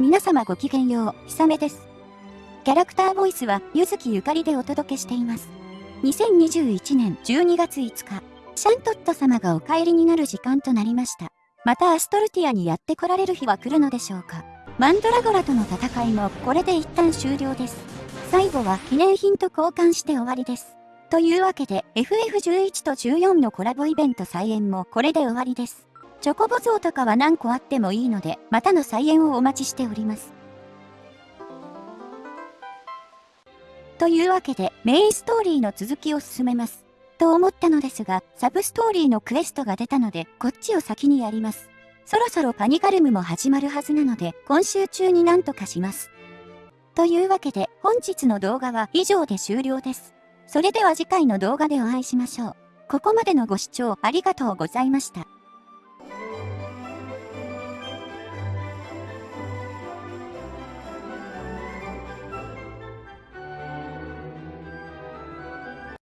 皆様ごきげんよう、ひさめです。キャラクターボイスは、ゆずきゆかりでお届けしています。2021年12月5日、シャントット様がお帰りになる時間となりました。またアストルティアにやって来られる日は来るのでしょうか。マンドラゴラとの戦いもこれで一旦終了です。最後は記念品と交換して終わりです。というわけで FF11 と14のコラボイベント再演もこれで終わりです。チョコボ像とかは何個あってもいいので、またの再演をお待ちしております。というわけでメインストーリーの続きを進めます。と思ったのですが、サブストーリーのクエストが出たので、こっちを先にやります。そろそろパニカルムも始まるはずなので、今週中になんとかします。というわけで、本日の動画は以上で終了です。それでは次回の動画でお会いしましょう。ここまでのご視聴ありがとうございました。